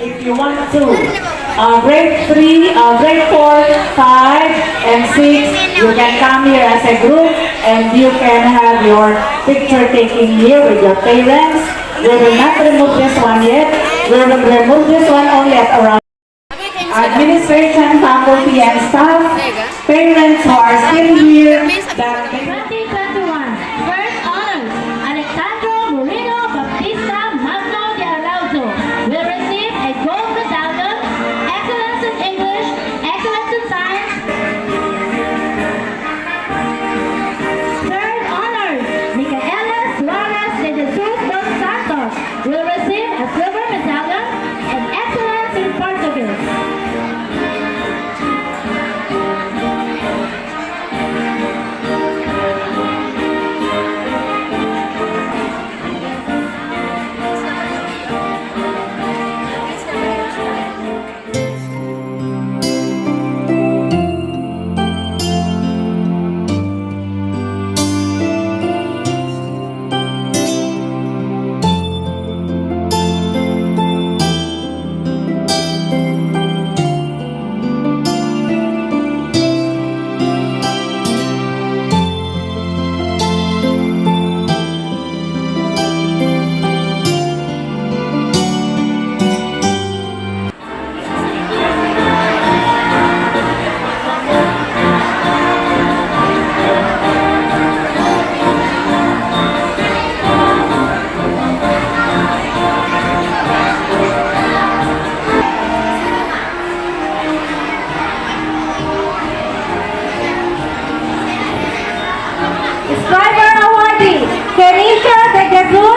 if you want to. Uh, grade 3, uh, grade 4, 5, and 6, you can come here as a group and you can have your picture taking here with your parents. We will not remove this one yet. We will remove this one only at around administration, faculty, and staff, parents who are still here, Kenisha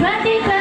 2020